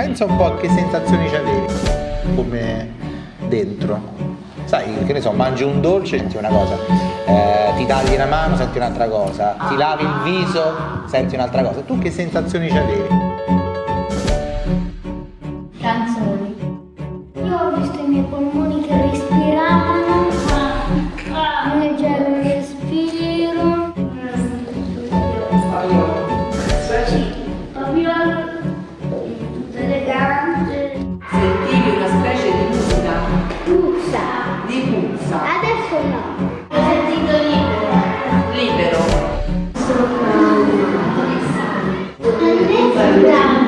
pensa un po' a che sensazioni c'avevi come dentro. Sai, che ne so, mangi un dolce, senti una cosa, eh, ti tagli una mano, senti un'altra cosa, ti lavi il viso, senti un'altra cosa. Tu che sensazioni c'avevi? Grazie.